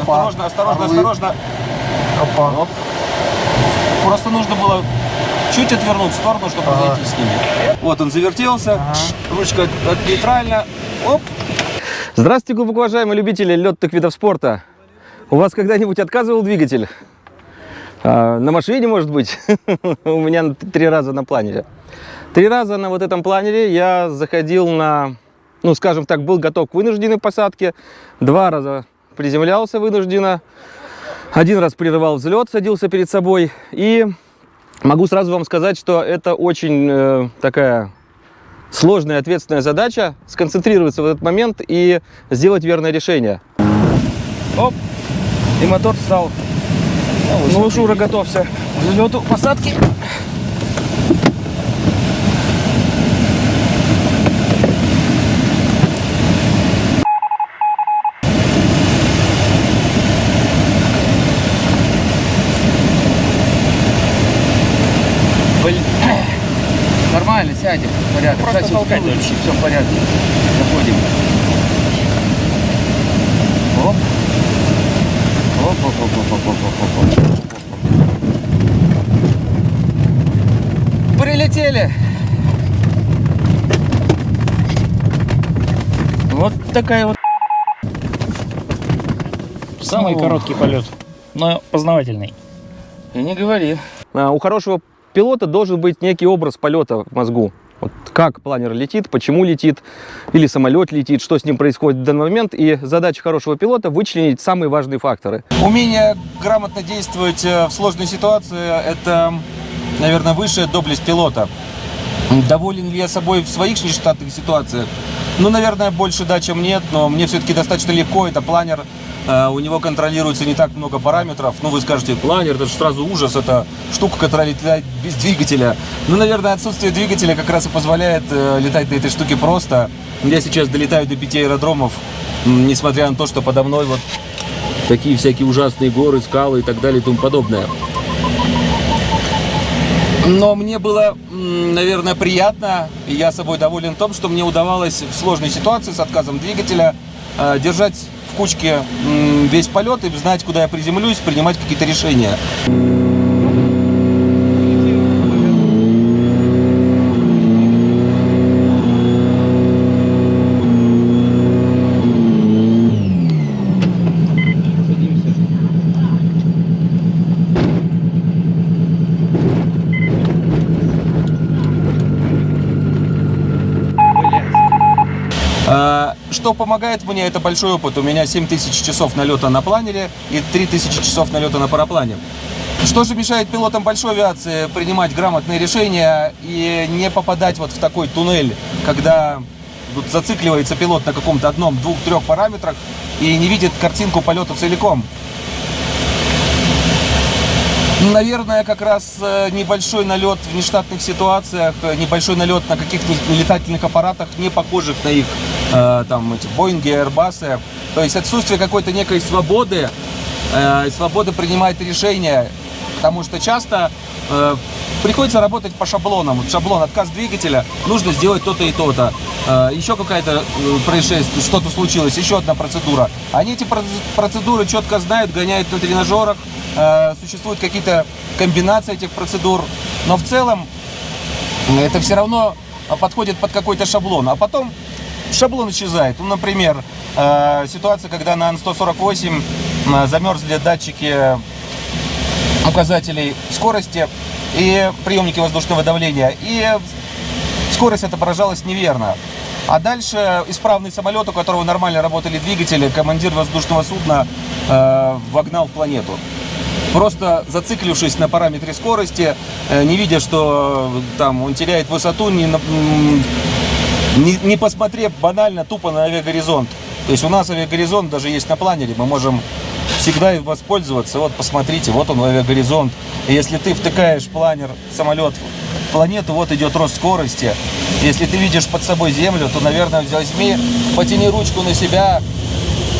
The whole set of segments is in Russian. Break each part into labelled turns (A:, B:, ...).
A: Осторожно, осторожно,
B: Орлы.
A: осторожно.
B: Опа.
A: Оп. Просто нужно было чуть отвернуть в сторону, чтобы
B: Ага.
A: зайти с ними. Вот он завертелся,
B: Ага.
A: ручка от- нейтральна. Оп.
C: Здравствуйте, глубоко уважаемые любители летных видов спорта. У вас когда-нибудь отказывал двигатель? А, на машине, может быть? У меня три раза на планере. Три раза на вот этом планере я заходил на, ну, скажем так, был готов к вынужденной посадке. Два раза приземлялся вынужденно. Один раз прерывал взлет, садился перед собой. И могу сразу вам сказать, что это очень э, такая сложная ответственная задача сконцентрироваться в этот момент и сделать верное решение. Оп, и мотор стал. Ну, Шура, готовься взлету, посадки.
A: Нормально, сядем. Порядок.
B: Просто
A: Сейчас
B: толкать
A: вообще. Все в порядке. Заходим. Оп. Оп, оп, оп, оп, оп, оп, оп, оп, оп. Прилетели. Вот такая вот.
D: Самый
A: О.
D: короткий полет, но познавательный.
A: И не говори.
C: А, У хорошего пилота должен быть некий образ полета в мозгу. Вот как планер летит, почему летит, или самолет летит, что с ним происходит в данный момент. И задача хорошего пилота вычленить самые важные факторы.
A: Умение грамотно действовать э, в сложной ситуации – это, наверное, высшая доблесть пилота. Доволен ли я собой в своих нештатных ситуациях? Ну, наверное, больше да, чем нет, но мне все-таки достаточно легко. Это планер, у него контролируется не так много параметров. Ну, вы скажете, планер, это же сразу ужас, это штука, которая летает без двигателя. Ну, наверное, отсутствие двигателя как раз и позволяет э, летать на этой штуке просто. Я сейчас долетаю до пяти аэродромов, несмотря на то, что подо мной вот такие всякие ужасные горы, скалы и так далее и тому подобное. Но мне было, наверное, приятно, и я собой доволен в том, что мне удавалось в сложной ситуации с отказом двигателя э, держать в кучке весь полет и знать, куда я приземлюсь, принимать какие-то решения. А, Помогает мне, это большой опыт. У меня 7000 часов налета на планере и 3000 часов налета на параплане. Что же мешает пилотам большой авиации принимать грамотные решения и не попадать вот в такой туннель, когда вот зацикливается пилот на каком-то одном, двух, трех параметрах и не видит картинку полета целиком? Наверное, как раз э, небольшой налет в нештатных ситуациях, э, небольшой налет на каких-то летательных аппаратах, не похожих на их, э, там, эти Боинги, Airbus. То есть отсутствие какой-то некой свободы, э, свободы принимать решения, потому что часто э, приходится работать по шаблонам. Шаблон отказ двигателя, нужно сделать то-то и то-то. Э, еще какая-то э, происшествие, что-то случилось, еще одна процедура. Они эти проц- процедуры четко знают, гоняют на тренажерах, э, существуют какие-то комбинации этих процедур, но в целом это все равно а, подходит под какой-то шаблон. А потом шаблон исчезает. Ну, например, э, ситуация, когда на Ан-148 э, замерзли датчики указателей скорости и приемники воздушного давления. И скорость отображалась неверно. А дальше исправный самолет, у которого нормально работали двигатели, командир воздушного судна э, вогнал в планету. Просто зациклившись на параметре скорости, э, не видя, что там он теряет высоту, не, не, не посмотрев банально тупо на авиагоризонт. То есть у нас авиагоризонт даже есть на планере, мы можем всегда им воспользоваться. Вот посмотрите, вот он авиагоризонт. И если ты втыкаешь планер, самолет в планету, вот идет рост скорости. Если ты видишь под собой землю, то, наверное, возьми, потяни ручку на себя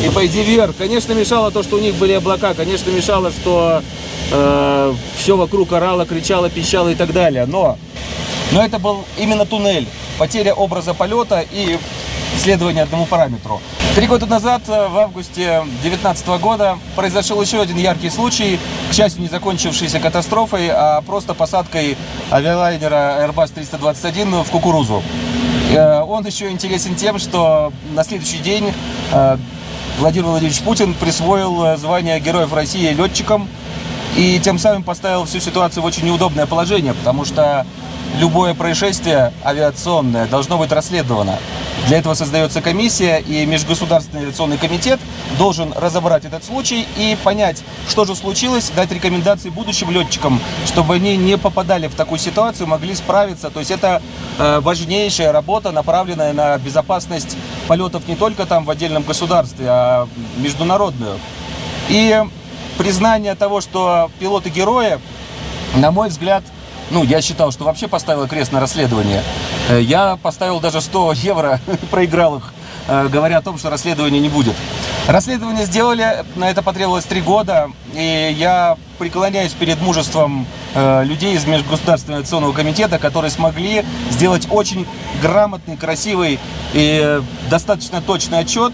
A: и пойди вверх. Конечно, мешало то, что у них были облака. Конечно, мешало, что все вокруг орало, кричало, пищало и так далее. Но, но это был именно туннель. Потеря образа полета и следования одному параметру. Три года назад, э, в августе 2019 года, произошел еще один яркий случай, к счастью, не закончившийся катастрофой, а просто посадкой авиалайнера Airbus 321 в кукурузу. Э, Он еще интересен тем, что на следующий день э, Владимир Владимирович Путин присвоил звание Героев России летчикам и тем самым поставил всю ситуацию в очень неудобное положение, потому что любое происшествие авиационное должно быть расследовано. Для этого создается комиссия, и Межгосударственный авиационный комитет должен разобрать этот случай и понять, что же случилось, дать рекомендации будущим летчикам, чтобы они не попадали в такую ситуацию, могли справиться. То есть это э, важнейшая работа, направленная на безопасность полетов не только там в отдельном государстве, а международную. И признание того, что пилоты герои, на мой взгляд, ну, я считал, что вообще поставил крест на расследование. Э, Я поставил даже 100 евро, проиграл их, э, говоря о том, что расследования не будет. Расследование сделали, на это потребовалось три года, и я преклоняюсь перед мужеством э, людей из Межгосударственного авиационного комитета, которые смогли сделать очень грамотный, красивый и достаточно точный отчет,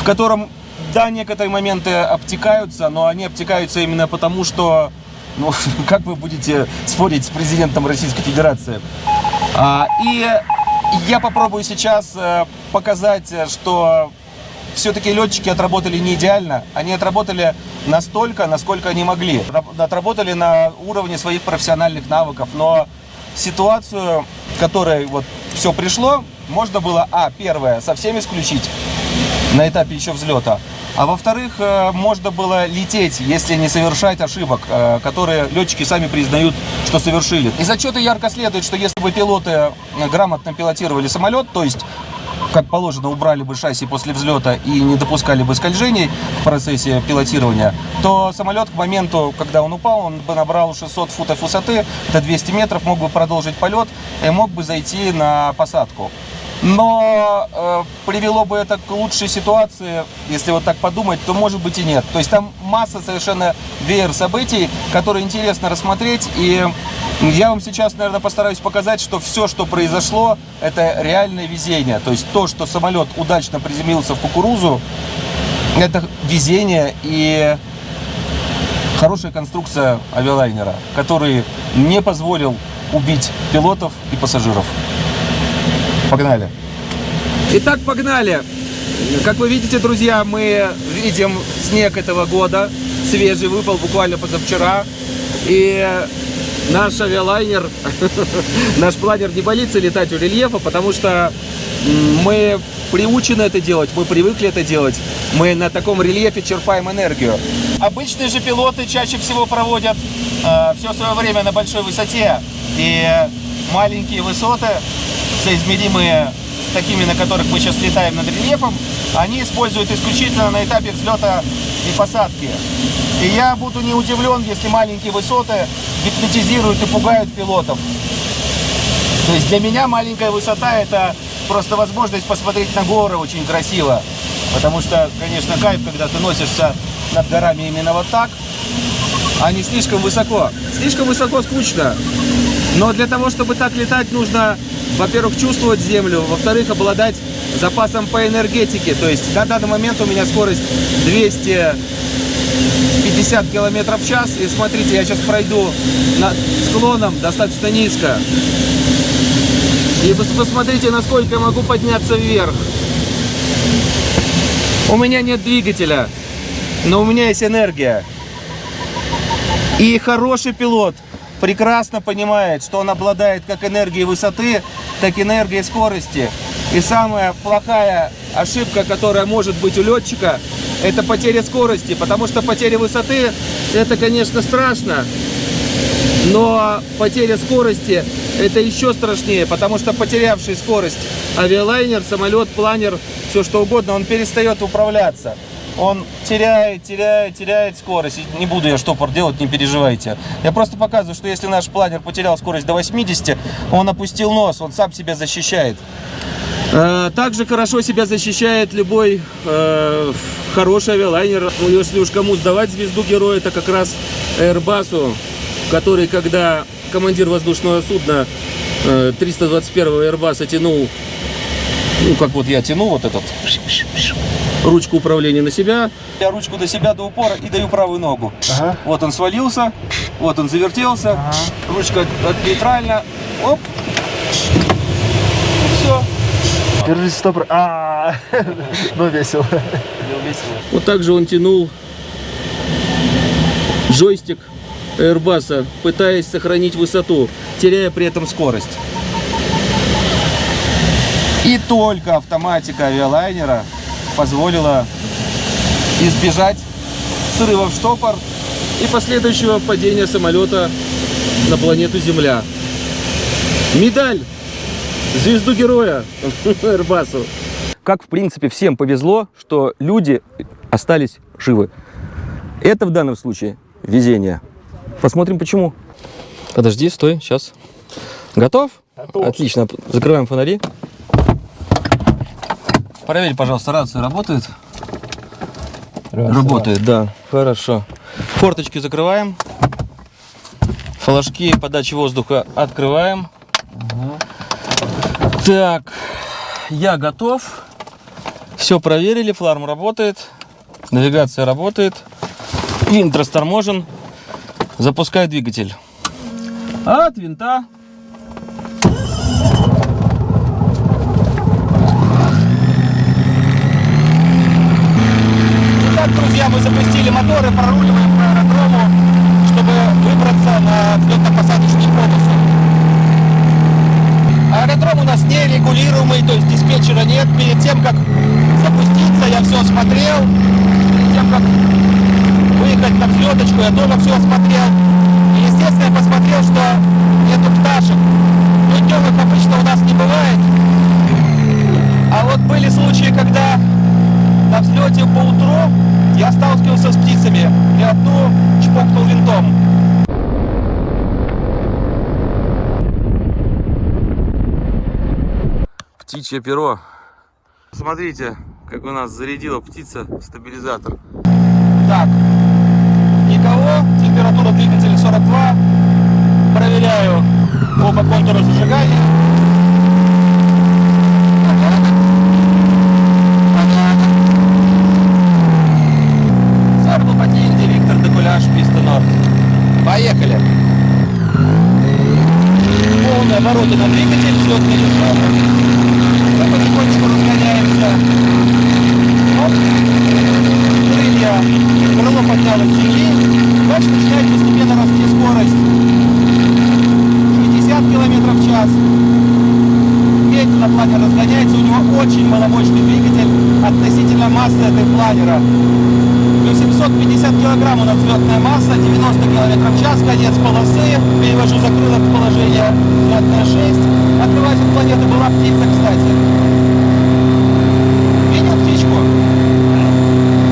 A: в котором, да, некоторые моменты обтекаются, но они обтекаются именно потому, что ну, как вы будете спорить с президентом Российской Федерации? А, и я попробую сейчас э, показать, э, что все-таки летчики отработали не идеально. Они отработали настолько, насколько они могли. Раб- Отработали на уровне своих профессиональных навыков. Но ситуацию, в которой вот все пришло, можно было, а, первое, совсем исключить на этапе еще взлета. А во-вторых, э, можно было лететь, если не совершать ошибок, э, которые летчики сами признают, что совершили. Из отчета ярко следует, что если бы пилоты э, грамотно пилотировали самолет, то есть как положено, убрали бы шасси после взлета и не допускали бы скольжений в процессе пилотирования, то самолет к моменту, когда он упал, он бы набрал 600 футов высоты, это 200 метров, мог бы продолжить полет и мог бы зайти на посадку. Но э, привело бы это к лучшей ситуации, если вот так подумать, то может быть и нет. То есть там масса совершенно веер событий, которые интересно рассмотреть. И я вам сейчас, наверное, постараюсь показать, что все, что произошло, это реальное везение. То есть то, что самолет удачно приземлился в кукурузу, это везение и хорошая конструкция авиалайнера, который не позволил убить пилотов и пассажиров. Погнали. Итак, погнали. Как вы видите, друзья, мы видим снег этого года. Свежий выпал буквально позавчера. И наш авиалайнер, наш планер не боится летать у рельефа, потому что мы приучены это делать, мы привыкли это делать. Мы на таком рельефе черпаем энергию. Обычные же пилоты чаще всего проводят все свое время на большой высоте. И маленькие высоты, соизмеримые с такими, на которых мы сейчас летаем над рельефом, они используют исключительно на этапе взлета и посадки. И я буду не удивлен, если маленькие высоты гипнотизируют и пугают пилотов. То есть для меня маленькая высота это просто возможность посмотреть на горы очень красиво. Потому что, конечно, кайф, когда ты носишься над горами именно вот так, а не слишком высоко. Слишком высоко скучно. Но для того, чтобы так летать, нужно, во-первых, чувствовать землю, во-вторых, обладать запасом по энергетике. То есть на данный момент у меня скорость 250 километров в час. И смотрите, я сейчас пройду над склоном достаточно низко. И посмотрите, насколько я могу подняться вверх. У меня нет двигателя, но у меня есть энергия. И хороший пилот прекрасно понимает, что он обладает как энергией высоты, так и энергией скорости. И самая плохая ошибка, которая может быть у летчика, это потеря скорости. Потому что потеря высоты, это, конечно, страшно. Но потеря скорости это еще страшнее, потому что потерявший скорость авиалайнер, самолет, планер, все что угодно, он перестает управляться. Он теряет, теряет, теряет скорость. Не буду я штопор делать, не переживайте. Я просто показываю, что если наш планер потерял скорость до 80, он опустил нос, он сам себя защищает. Э, Также хорошо себя защищает любой э, хороший авиалайнер. Ну, если уж кому сдавать звезду героя, это как раз Airbus, который, когда командир воздушного судна э, 321 Airbus тянул Ну, как вот я тяну вот этот ручку управления на себя. Я ручку до себя до упора и даю правую ногу.
B: Ага.
A: Вот он свалился, вот он завертелся, ручка от- нейтральна, оп. И все.
B: Держись, стоп. А, ну весело.
A: Вот так же он тянул джойстик Airbus, пытаясь сохранить высоту, теряя при этом скорость. И только автоматика авиалайнера позволила избежать срыва в штопор и последующего падения самолета на планету Земля. Медаль! Звезду героя Airbus.
C: Как, в принципе, всем повезло, что люди остались живы. Это в данном случае везение. Посмотрим, почему. Подожди, стой, сейчас. Готов? Отлично. Закрываем фонари. Проверь, пожалуйста, рация работает? Работает, да. Хорошо. Форточки закрываем. Флажки подачи воздуха открываем. Так, я готов. Все проверили, фларм работает, навигация работает, винт расторможен. Запускаю двигатель. От винта.
A: Итак, друзья, мы запустили моторы, проруливаем по аэродрому, чтобы выбраться на взлетно-посадочную полосу. Аэродром у нас нерегулируемый, то есть диспетчера нет. Перед тем, как запуститься, я все осмотрел. Перед тем, как выехать на взлеточку, я тоже все осмотрел. И, естественно, я посмотрел, что нету пташек. Днем их обычно у нас не бывает. А вот были случаи, когда на взлете по утру я сталкивался с птицами и одну чпокнул винтом.
C: Птичье перо. Смотрите, как у нас зарядила птица стабилизатор.
A: Так, никого, температура двигателя 42. Проверяю оба контура зажигания. Сарбл Матильде, Виктор Декуляш, Писта Норд. Поехали. Полные обороты на двигатель, взлетный режим. Мы потихонечку разгоняемся. Оп. Крылья. Крыло поднялось с земли. Дальше начинает постепенно расти скорость. 60 км в час. Медленно планер разгоняется. У него очень маломощный двигатель относительно массы этой планера. Плюс 750 килограмм у нас взлетная масса, 90 км в час, конец полосы. Перевожу закрылок в положение взлетная 6. Открыватель планеты была птица, кстати. Видел птичку?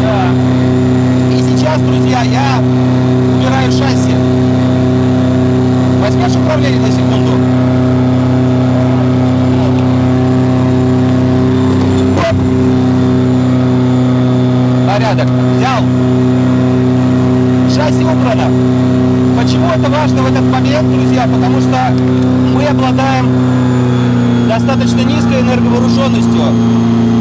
A: Да. И сейчас, друзья, я убираю шасси. Возьмешь управление на секунду? Оп. Порядок. Взял. Шасси убрано. Почему это важно в этот момент, друзья? Потому что мы обладаем достаточно низкой энерговооруженностью.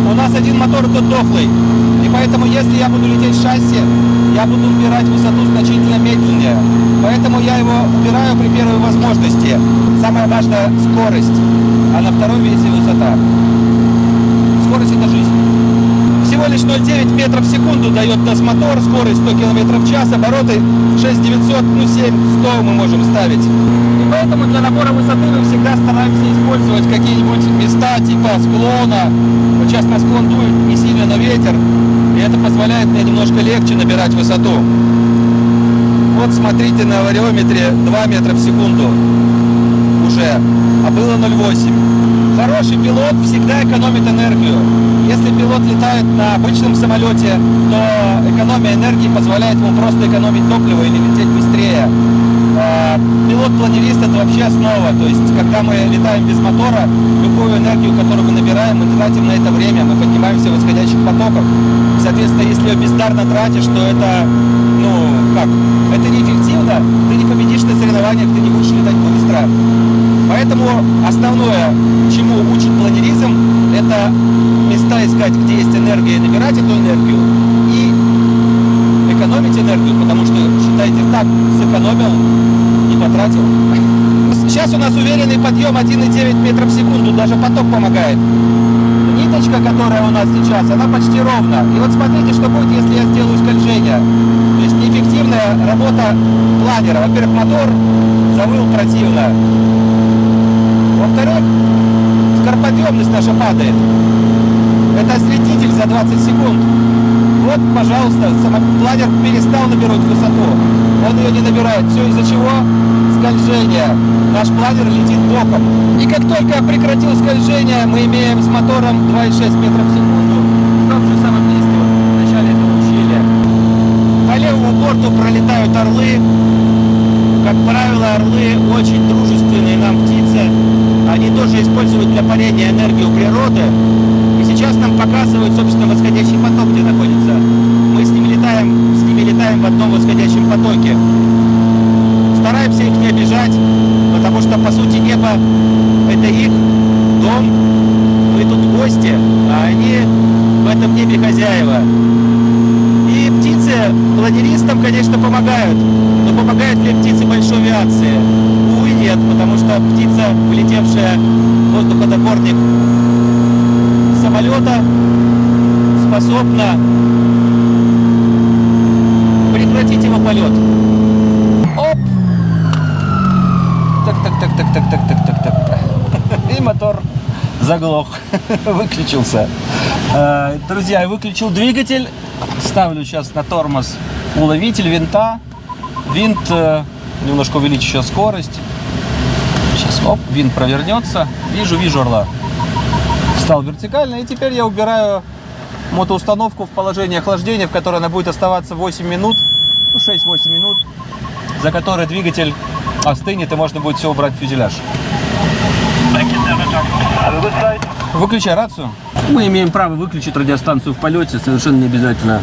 A: У нас один мотор тут дохлый. И поэтому, если я буду лететь в шасси, буду убирать высоту значительно медленнее. Поэтому я его убираю при первой возможности. Самое важное – скорость. А на втором месте высота. 4,09 метров в секунду дает нас мотор, скорость 100 км в час, обороты 6900, ну 7, 100 мы можем ставить. И поэтому для набора высоты мы всегда стараемся использовать какие-нибудь места типа склона. Вот сейчас на склон дует не сильно, на ветер, и это позволяет мне немножко легче набирать высоту. Вот смотрите на вариометре 2 метра в секунду уже, а было 0,8. Хороший пилот всегда экономит энергию. Если пилот летает на обычном самолете, то экономия энергии позволяет ему просто экономить топливо или лететь быстрее. А, Пилот-планерист это вообще основа. То есть, когда мы летаем без мотора, любую энергию, которую мы набираем, мы тратим на это время, мы поднимаемся в восходящих потоках. Соответственно, если ее бездарно тратишь, то это, ну, как, это неэффективно, ты не победишь на соревнованиях, ты не будешь летать быстро. Поэтому основное, чему учит планеризм, это где есть энергия, набирать эту энергию и экономить энергию, потому что, считайте, так, сэкономил, не потратил. Сейчас у нас уверенный подъем 1,9 метров в секунду, даже поток помогает. Ниточка, которая у нас сейчас, она почти ровна. И вот смотрите, что будет, если я сделаю скольжение. То есть неэффективная работа планера. Во-первых, мотор завыл противно. Во-вторых, скороподъемность наша падает. Это осветитель за 20 секунд. Вот, пожалуйста, планер перестал набирать высоту. Он ее не набирает. Все из-за чего? Скольжение. Наш планер летит боком. И как только прекратил скольжение, мы имеем с мотором 2,6 метров в секунду. В том же самом месте, вот, в начале этого ущелья. По левому борту пролетают орлы. Как правило, орлы очень дружественные нам птицы. Они тоже используют для парения энергию природы. И сейчас нам показывают, собственно, восходящий поток, где находится. Мы с ними летаем, с ними летаем в одном восходящем потоке. Стараемся их не обижать, потому что, по сути, небо – заглох, выключился. Э, Друзья, я выключил двигатель, ставлю сейчас на тормоз уловитель винта. Винт, э, немножко увеличу сейчас скорость. Сейчас, оп, винт провернется. Вижу, вижу орла. Встал вертикально, и теперь я убираю мотоустановку в положение охлаждения, в которой она будет оставаться 8 минут, ну 6-8 минут, за которые двигатель остынет и можно будет все убрать в фюзеляж. Выключай рацию. Мы имеем право выключить радиостанцию в полете, совершенно не обязательно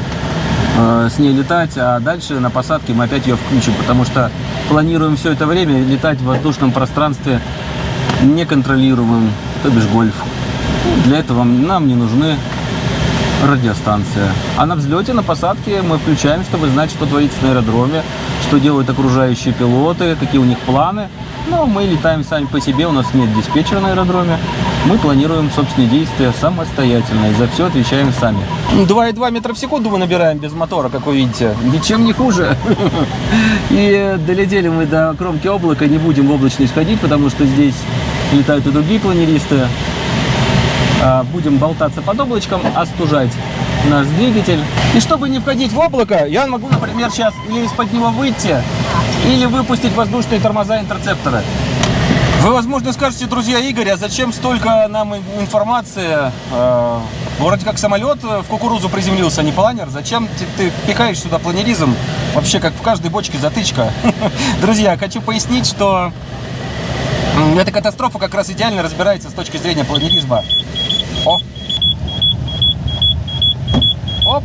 A: э, с ней летать, а дальше на посадке мы опять ее включим, потому что планируем все это время летать в воздушном пространстве неконтролируемым, то бишь гольф. Для этого нам не нужны радиостанция. А на взлете, на посадке мы включаем, чтобы знать, что творится на аэродроме, что делают окружающие пилоты, какие у них планы. Но мы летаем сами по себе, у нас нет диспетчера на аэродроме. Мы планируем собственные действия самостоятельно и за все отвечаем сами. 2,2 метра в секунду мы набираем без мотора, как вы видите. Ничем не хуже. И долетели мы до кромки облака, не будем в облачность ходить, потому что здесь летают и другие планеристы. А, Будем болтаться под облачком, остужать наш двигатель. И чтобы не входить в облако, я могу, например, сейчас или из-под него выйти, или выпустить воздушные тормоза интерцепторы. Вы, возможно, скажете, друзья Игорь, а зачем столько нам ин- информации? Э, Вроде как самолет в кукурузу приземлился, а не планер. Зачем ты, ты пихаешь сюда планеризм? Вообще, как в каждой бочке затычка. Друзья, хочу пояснить, что эта катастрофа как раз идеально разбирается с точки зрения планеризма. О! Оп!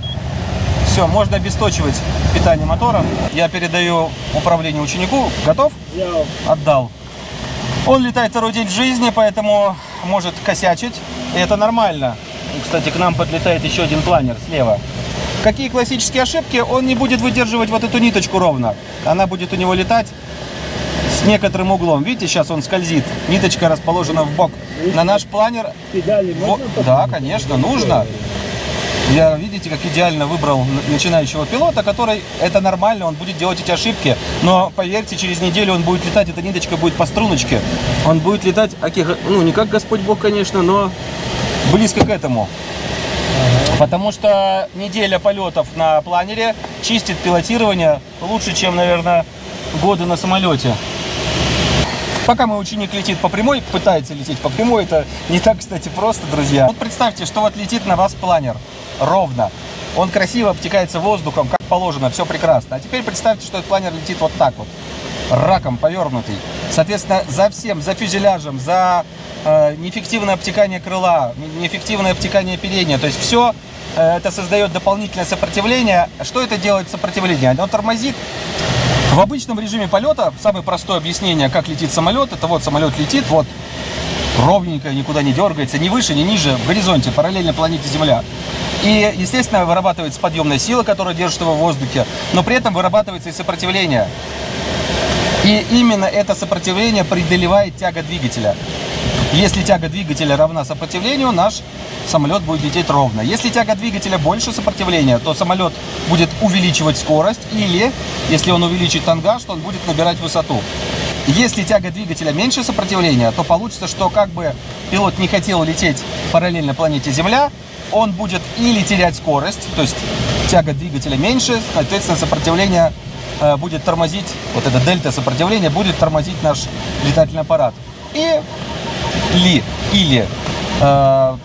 A: Все, можно обесточивать питание мотора. Я передаю управление ученику. Готов? Отдал. Он летает второй день в жизни, поэтому может косячить. И это нормально. Кстати, к нам подлетает еще один планер слева. Какие классические ошибки? Он не будет выдерживать вот эту ниточку ровно. Она будет у него летать с некоторым углом. Видите, сейчас он скользит. Ниточка расположена в бок. На наш планер... Во- Да, конечно, нужно. Я, видите, как идеально выбрал начинающего пилота, который, это нормально, он будет делать эти ошибки, но поверьте, через неделю он будет летать, эта ниточка будет по струночке, он будет летать, ну, не как Господь Бог, конечно, но близко к этому. Потому что неделя полетов на планере чистит пилотирование лучше, чем, наверное, годы на самолете. Пока мой ученик летит по прямой, пытается лететь по прямой, это не так, кстати, просто, друзья. Вот представьте, что вот летит на вас планер ровно. Он красиво обтекается воздухом, как положено, все прекрасно. А теперь представьте, что этот планер летит вот так вот, раком повернутый. Соответственно, за всем, за фюзеляжем, за э, неэффективное обтекание крыла, не- неэффективное обтекание оперения, то есть все это создает дополнительное сопротивление. Что это делает сопротивление? Оно тормозит в обычном режиме полета, самое простое объяснение, как летит самолет, это вот самолет летит, вот ровненько, никуда не дергается, ни выше, ни ниже, в горизонте, параллельно планете Земля. И, естественно, вырабатывается подъемная сила, которая держит его в воздухе, но при этом вырабатывается и сопротивление. И именно это сопротивление преодолевает тяга двигателя. Если тяга двигателя равна сопротивлению, наш самолет будет лететь ровно. Если тяга двигателя больше сопротивления, то самолет будет увеличивать скорость или, если он увеличит тангаж, то он будет набирать высоту. Если тяга двигателя меньше сопротивления, то получится, что как бы пилот не хотел лететь параллельно планете Земля, он будет или терять скорость, то есть тяга двигателя меньше, соответственно, сопротивление э, будет тормозить, вот это дельта сопротивления будет тормозить наш летательный аппарат. И ли, или э,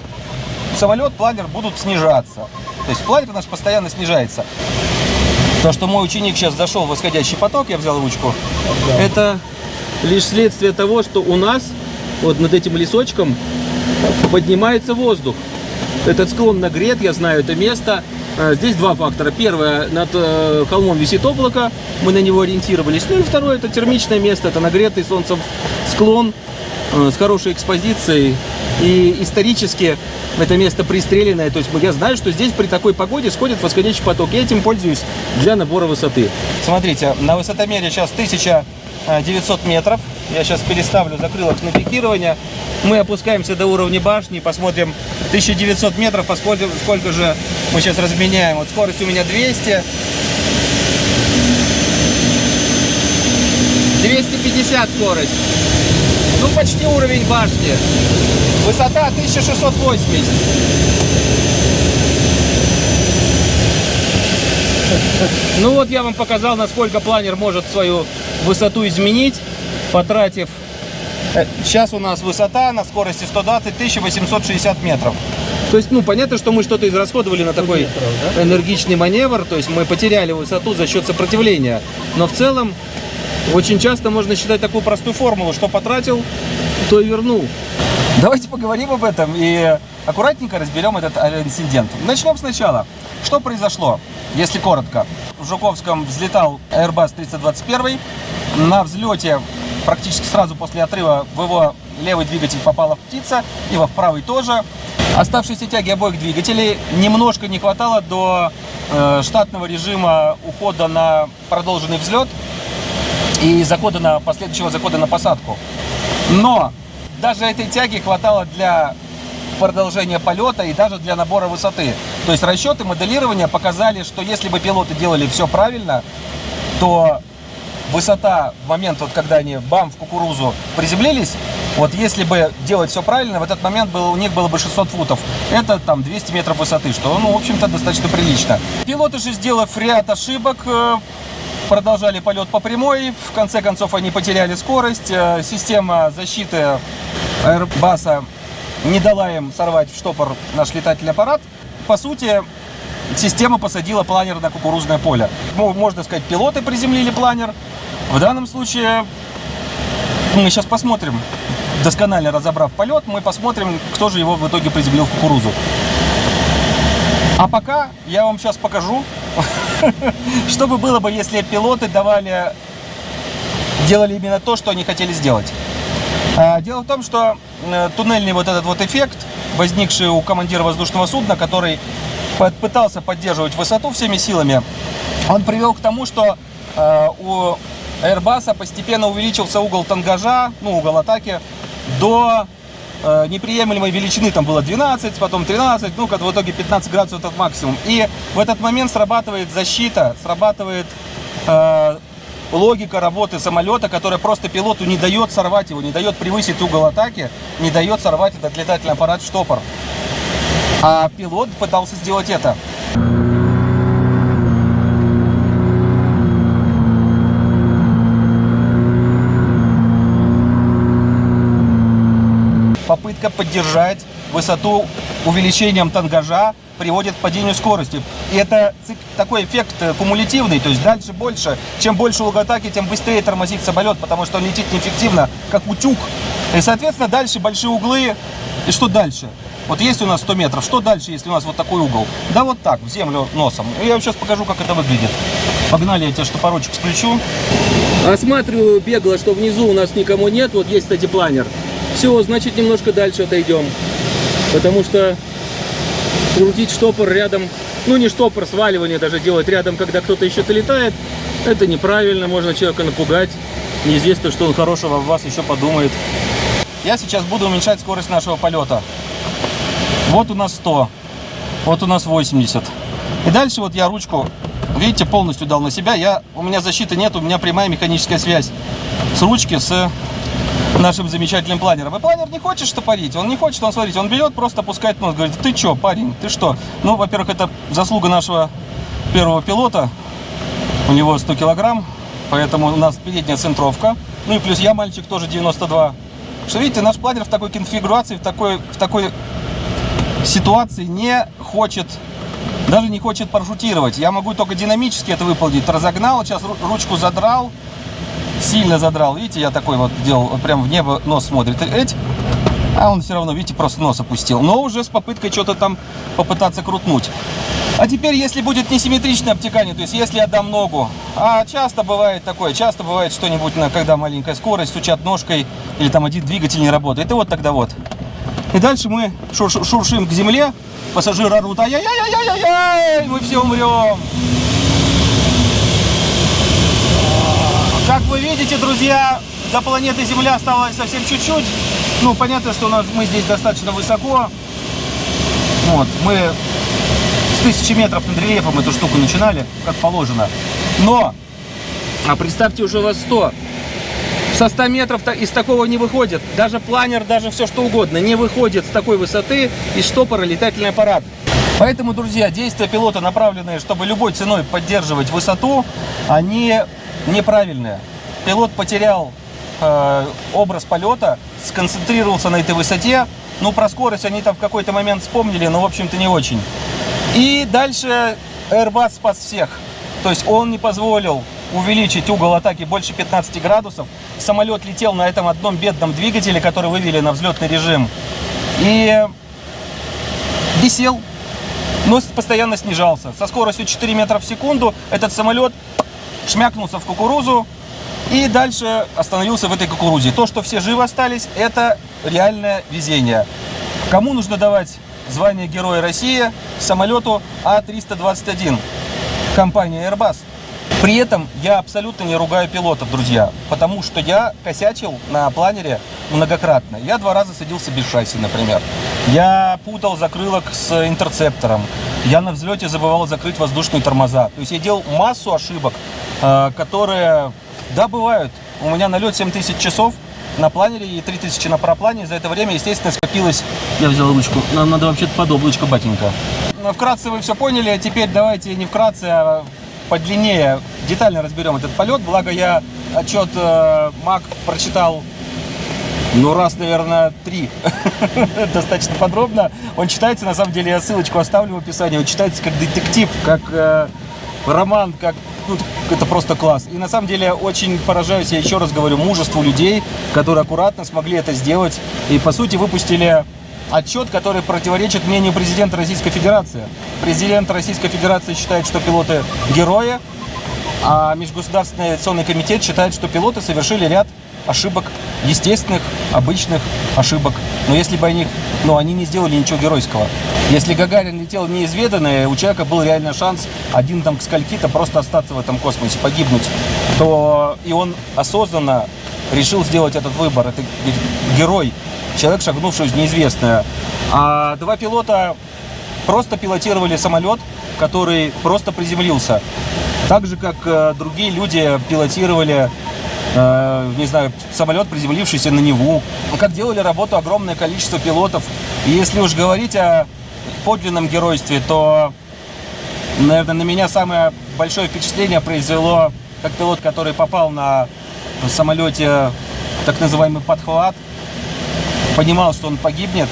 A: самолет, планер будут снижаться. То есть планер наш постоянно снижается. То, что мой ученик сейчас зашел в восходящий поток, я взял ручку, это лишь следствие того, что у нас вот над этим лесочком поднимается воздух. Этот склон нагрет, я знаю это место. А, Здесь два фактора. Первое, над э, холмом висит облако, мы на него ориентировались. Ну и второе, это термичное место, это нагретый солнцем склон э, с хорошей экспозицией. И исторически это место пристреленное. То есть я знаю, что здесь при такой погоде сходит восходящий поток. Я этим пользуюсь для набора высоты. Смотрите, на высотомере сейчас 1900 метров. Я сейчас переставлю закрылок на пикирование. Мы опускаемся до уровня башни, посмотрим 1900 метров, посмотрим, сколько же мы сейчас разменяем. Вот скорость у меня 200. 250 скорость. Ну, почти уровень башни. Высота 1680. Ну вот я вам показал, насколько планер может свою высоту изменить, потратив... э, Сейчас у нас высота на скорости 120 1860 метров. То есть, ну, понятно, что мы что-то израсходовали на такой энергичный маневр, то есть мы потеряли высоту за счет сопротивления. Но в целом, очень часто можно считать такую простую формулу, что потратил, то и вернул. Давайте поговорим об этом и аккуратненько разберем этот инцидент. Начнем сначала. Что произошло, если коротко? В Жуковском взлетал Airbus 321. На взлете практически сразу после отрыва в его левый двигатель попала птица, и во правый тоже. Оставшиеся тяги обоих двигателей немножко не хватало до э, штатного режима ухода на продолженный взлет и захода на последующего захода на посадку. Но даже этой тяги хватало для продолжения полета и даже для набора высоты. То есть расчеты моделирования показали, что если бы пилоты делали все правильно, то высота в момент, вот когда они бам в кукурузу приземлились, вот если бы делать все правильно, в этот момент было, у них было бы 600 футов. Это там 200 метров высоты, что, ну, в общем-то, достаточно прилично. Пилоты же, сделав ряд ошибок, э, продолжали полет по прямой. В конце концов, они потеряли скорость. Э, Система защиты Airbus не дала им сорвать в штопор наш летательный аппарат. По сути, система посадила планер на кукурузное поле. Можно сказать, пилоты приземлили планер. В данном случае мы сейчас посмотрим, досконально разобрав полет, мы посмотрим, кто же его в итоге приземлил в кукурузу. А пока я вам сейчас покажу, что бы было бы, если пилоты давали, делали именно то, что они хотели сделать. А, Дело в том, что э, туннельный вот этот вот эффект, возникший у командира воздушного судна, который пытался поддерживать высоту всеми силами, он привел к тому, что э, у Airbus постепенно увеличился угол тангажа, ну, угол атаки, до э, неприемлемой величины. Там было 12, потом 13, ну, в итоге 15 градусов это максимум. И в этот момент срабатывает защита, срабатывает э, логика работы самолета, которая просто пилоту не дает сорвать его, не дает превысить угол атаки, не дает сорвать этот летательный аппарат в штопор. А пилот пытался сделать это. Попытка поддержать высоту увеличением тангажа приводит к падению скорости. И это такой эффект э, кумулятивный, то есть дальше больше. Чем больше угол атаки, тем быстрее тормозит самолет, потому что он летит неэффективно, как утюг. И, соответственно, дальше большие углы. И что дальше? Вот есть у нас 100 метров, что дальше, если у нас вот такой угол? Да вот так, в землю носом. И я вам сейчас покажу, как это выглядит. Погнали, я тебе штопорочек включу. Осматриваю бегло, что внизу у нас никому нет. Вот есть, кстати, планер. Все, значит, немножко дальше отойдем. Потому что крутить штопор рядом, ну не штопор, сваливание даже делать рядом, когда кто-то еще-то летает, это неправильно, можно человека напугать. Неизвестно, что он хорошего в вас еще подумает. Я сейчас буду уменьшать скорость нашего полета. Вот у нас 100, вот у нас 80. И дальше вот я ручку, видите, полностью дал на себя. Я, у меня защиты нет, у меня прямая механическая связь с ручки с нашим замечательным планером. И планер не хочет штопорить, он не хочет, он, смотрите, он берет, просто опускает нос, говорит, ты что, парень, ты что? Ну, во-первых, это заслуга нашего первого пилота, у него 100 килограмм, поэтому у нас передняя центровка. Ну и плюс я, мальчик, тоже 92. Что видите, наш планер в такой конфигурации, в такой, в такой ситуации не хочет, даже не хочет парашютировать. Я могу только динамически это выполнить. Разогнал, сейчас ру- ручку задрал, сильно задрал. Видите, я такой вот делал, прям в небо нос смотрит. Эть, а он все равно, видите, просто нос опустил. Но уже с попыткой что-то там попытаться крутнуть. А теперь, если будет несимметричное обтекание, то есть если я дам ногу, а часто бывает такое, часто бывает что-нибудь, когда маленькая скорость, стучат ножкой, или там один двигатель не работает, и вот тогда вот. И дальше мы шур- шуршим к земле, пассажиры орут, ай-яй-яй-яй-яй, мы все умрем. Как вы видите, друзья, до планеты Земля осталось совсем чуть-чуть. Ну, понятно, что у нас, мы здесь достаточно высоко. Вот, мы с тысячи метров над рельефом эту штуку начинали, как положено. Но, а представьте, уже вас 100. Со 100 метров из такого не выходит. Даже планер, даже все что угодно не выходит с такой высоты из штопора летательный аппарат. Поэтому, друзья, действия пилота, направленные, чтобы любой ценой поддерживать высоту, они неправильные. Пилот потерял э, образ полета, сконцентрировался на этой высоте. Ну, про скорость они там в какой-то момент вспомнили, но, в общем-то, не очень. И дальше Airbus спас всех. То есть он не позволил увеличить угол атаки больше 15 градусов. Самолет летел на этом одном бедном двигателе, который вывели на взлетный режим. И висел, но постоянно снижался. Со скоростью 4 метра в секунду этот самолет шмякнулся в кукурузу и дальше остановился в этой кукурузе. То, что все живы остались, это реальное везение. Кому нужно давать звание Героя России самолету А-321 компании Airbus? При этом я абсолютно не ругаю пилотов, друзья, потому что я косячил на планере многократно. Я два раза садился без шасси, например. Я путал закрылок с интерцептором. Я на взлете забывал закрыть воздушные тормоза. То есть я делал массу ошибок, э, которые, да, бывают. У меня налет 7000 часов на планере и 3000 на параплане. За это время, естественно, скопилось... Я взял ручку. Нам надо вообще-то под облачко, батенька. Ну, Вкратце вы все поняли, а теперь давайте не вкратце, а подлиннее, детально разберем этот полет. Благо я отчет э, МАК прочитал, ну раз, наверное, три, достаточно подробно. Он читается, на самом деле, я ссылочку оставлю в описании, он читается как детектив, как э, роман, как ну, это просто класс. И на самом деле очень поражаюсь, я еще раз говорю, мужеству людей, которые аккуратно смогли это сделать. И по сути выпустили отчет, который противоречит мнению президента Российской Федерации. Президент Российской Федерации считает, что пилоты герои, а Межгосударственный авиационный комитет считает, что пилоты совершили ряд ошибок, естественных, обычных ошибок. Но если бы они, ну, они не сделали ничего геройского. Если Гагарин летел неизведанное, у человека был реально шанс один там к скольки-то просто остаться в этом космосе, погибнуть, то и он осознанно решил сделать этот выбор. Это герой, человек, шагнувший в неизвестное. А два пилота просто пилотировали самолет, который просто приземлился. Так же, как э, другие люди пилотировали, э, не знаю, самолет, приземлившийся на Неву. Как делали работу огромное количество пилотов. И если уж говорить о подлинном геройстве, то, наверное, на меня самое большое впечатление произвело, как пилот, который попал на самолете так называемый подхват, понимал, что он погибнет,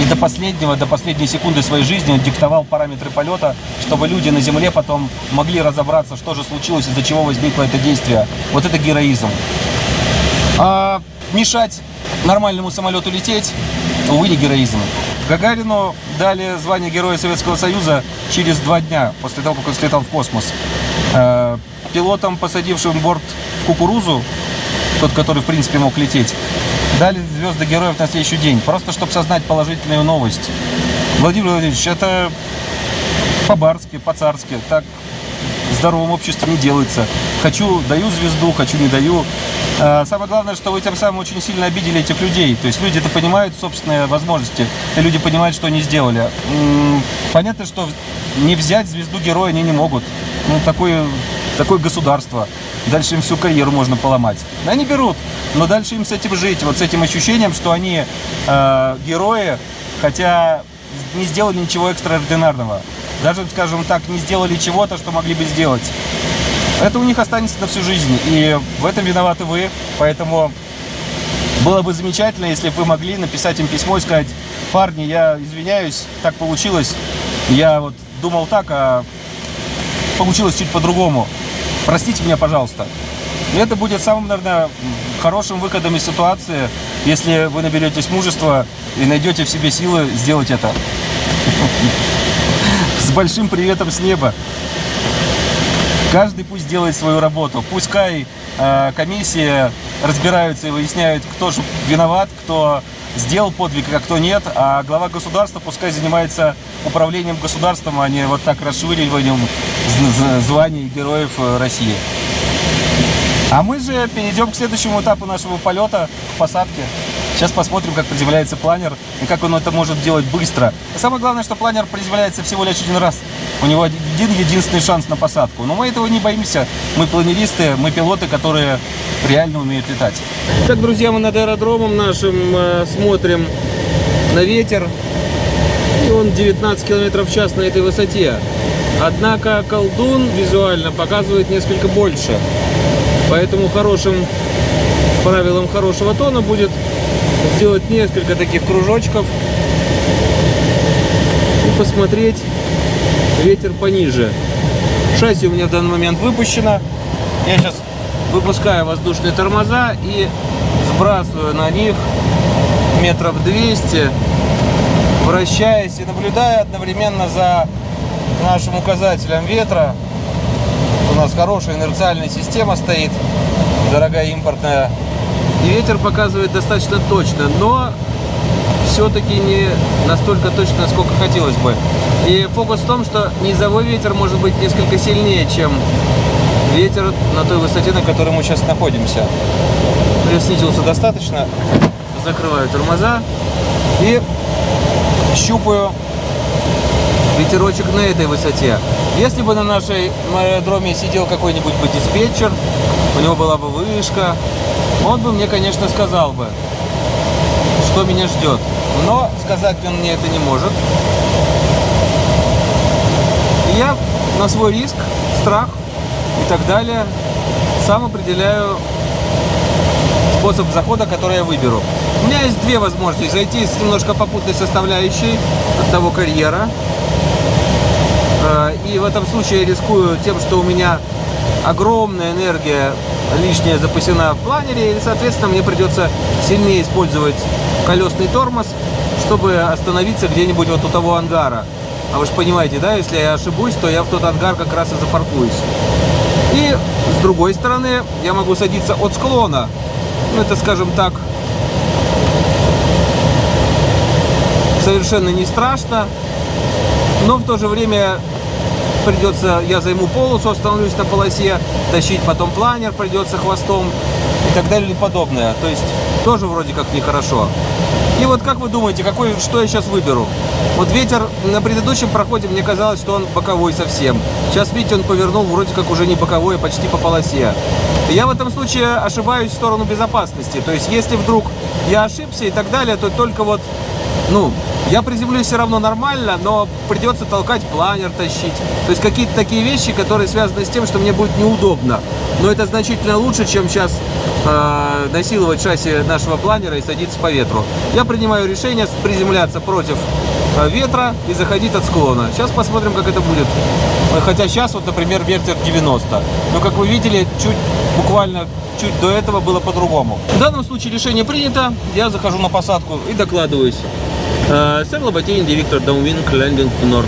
A: и до последнего, до последней секунды своей жизни он диктовал параметры полета, чтобы люди на земле потом могли разобраться, что же случилось, из-за чего возникло это действие. Вот это героизм. А мешать нормальному самолету лететь, увы, не героизм. Гагарину дали звание Героя Советского Союза через два дня после того, как он слетал в космос. Э, Пилотам, посадившим борт кукурузу, тот, который, в принципе, мог лететь, дали звезды героев на следующий день. Просто чтобы сознать положительную новость. Владимир Владимирович, это по-барски, по-царски. Так в здоровом обществе не делается. Хочу, даю звезду, хочу, не даю. А, Самое главное, что вы тем самым очень сильно обидели этих людей. То есть люди это понимают собственные возможности. И люди понимают, что они сделали. Понятно, что не взять звезду героя они не могут. Ну, такое, такое государство. Дальше им всю карьеру можно поломать. Они берут. Но дальше им с этим жить. Вот с этим ощущением, что они э, герои, хотя не сделали ничего экстраординарного. Даже, скажем так, не сделали чего-то, что могли бы сделать. Это у них останется на всю жизнь. И в этом виноваты вы. Поэтому было бы замечательно, если бы вы могли написать им письмо и сказать, парни, я извиняюсь, так получилось. Я вот думал так, а получилось чуть по-другому. Простите меня, пожалуйста. Это будет самым, наверное, хорошим выходом из ситуации, если вы наберетесь мужества и найдете в себе силы сделать это. С большим приветом с неба. Каждый пусть делает свою работу. Пускай э, комиссия разбираются и выясняют, кто же виноват, кто сделал подвиг, а кто нет. А глава государства пускай занимается управлением государством, а не вот так расшвыриванием званий героев э, России. А мы же перейдем к следующему этапу нашего полета, к посадке. Сейчас посмотрим, как приземляется планер и как он это может делать быстро. И самое главное, что планер приземляется всего лишь один раз. У него один единственный шанс на посадку. Но мы этого не боимся. Мы планеристы, мы пилоты, которые реально умеют летать. Так, друзья, мы над аэродромом нашим э, смотрим на ветер. И он 19 км в час на этой высоте. Однако колдун визуально показывает несколько больше. Поэтому хорошим правилом хорошего тона будет сделать несколько таких кружочков и посмотреть ветер пониже. Шасси у меня в данный момент выпущено. Я сейчас выпускаю воздушные тормоза и сбрасываю на них метров 200, вращаясь и наблюдая одновременно за нашим указателем ветра. У нас хорошая инерциальная система стоит, дорогая импортная. И ветер показывает достаточно точно, но все-таки не настолько точно, насколько хотелось бы. И фокус в том, что низовой ветер может быть несколько сильнее, чем ветер на той высоте, на которой мы сейчас находимся. Я достаточно, закрываю тормоза и щупаю ветерочек на этой высоте. Если бы на нашей аэродроме сидел какой-нибудь бы диспетчер, у него была бы вышка, он бы мне, конечно, сказал бы, что меня ждет. Но сказать он мне это не может. И я на свой риск, страх и так далее сам определяю способ захода, который я выберу. У меня есть две возможности. Зайти с немножко попутной составляющей от того карьера. Э, И в этом случае я рискую тем, что у меня огромная энергия лишняя запасена в планере, и, соответственно, мне придется сильнее использовать колесный тормоз, чтобы остановиться где-нибудь вот у того ангара. А вы же понимаете, да, если я ошибусь, то я в тот ангар как раз и запаркуюсь. И с другой стороны, я могу садиться от склона. Ну, это, скажем так, совершенно не страшно, но в то же время придется, я займу полосу, остановлюсь на полосе, тащить потом планер придется хвостом и так далее и подобное. То есть тоже вроде как нехорошо. И вот как вы думаете, какой, что я сейчас выберу? Вот ветер на предыдущем проходе мне казалось, что он боковой совсем. Сейчас, видите, он повернул вроде как уже не боковой, а почти по полосе. Я в этом случае ошибаюсь в сторону безопасности. То есть если вдруг я ошибся и так далее, то только вот ну, я приземлюсь все равно нормально, но придется толкать планер, тащить. То есть какие-то такие вещи, которые связаны с тем, что мне будет неудобно. Но это значительно лучше, чем сейчас э, насиловать шасси нашего планера и садиться по ветру. Я принимаю решение приземляться против э, ветра и заходить от склона. Сейчас посмотрим, как это будет. Э, Хотя сейчас, вот, например, ветер 90. Но, как вы видели, чуть буквально чуть до этого было по-другому. В данном случае решение принято. Я захожу на посадку и докладываюсь. Сэр Лоботейн, директор Downwind Landing Nord.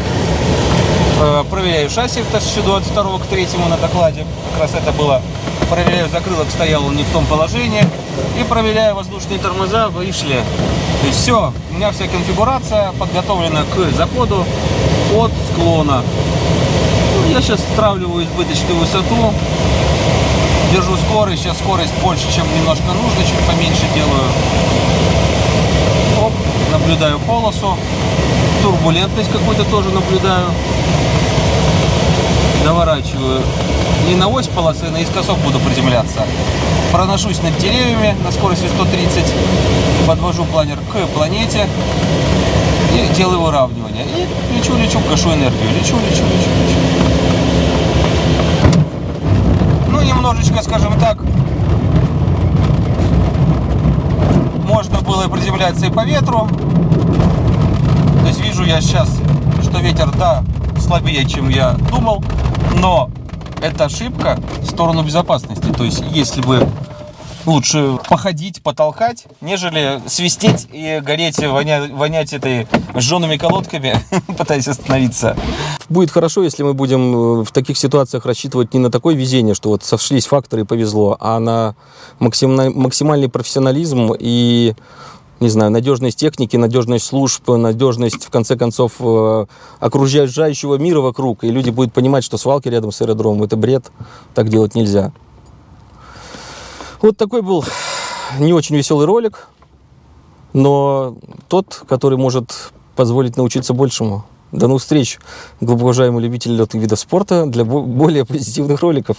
A: Э, Проверяю шасси в 2022 к 3 на докладе. Как раз это было. Проверяю закрылок, стоял он не в том положении. И проверяю воздушные тормоза, вышли. Есть все, у меня вся конфигурация подготовлена к заходу от склона. Ну, я сейчас стравливаю избыточную высоту. Держу скорость. Сейчас скорость больше, чем немножко нужно. Чуть поменьше делаю. Наблюдаю полосу. Турбулентность какую-то тоже наблюдаю. Доворачиваю. Не на ось полосы, а наискосок буду приземляться. Проношусь над деревьями на скорости 130. Подвожу планер к планете. И делаю выравнивание. И лечу, лечу, гашу энергию. Лечу, лечу, лечу, лечу. Ну, немножечко, скажем так, можно было приземляться и по ветру. То есть вижу я сейчас, что ветер, да, слабее, чем я думал, но это ошибка в сторону безопасности. То есть если бы лучше походить, потолкать, нежели свистеть и гореть, вонять, вонять этой жжеными колодками, пытаясь остановиться.
C: Будет хорошо, если мы будем э, в таких ситуациях рассчитывать не на такое везение, что вот сошлись факторы и повезло, а на максимальный, профессионализм и, не знаю, надежность техники, надежность служб, надежность, в конце концов, э, окружающего мира вокруг. И люди будут понимать, что свалки рядом с аэродромом – это бред, так делать нельзя. Вот такой был не очень веселый ролик, но тот, который может позволить научиться большему. До новых встреч, глубоко уважаемые любители летных видов спорта, для бо- более позитивных роликов.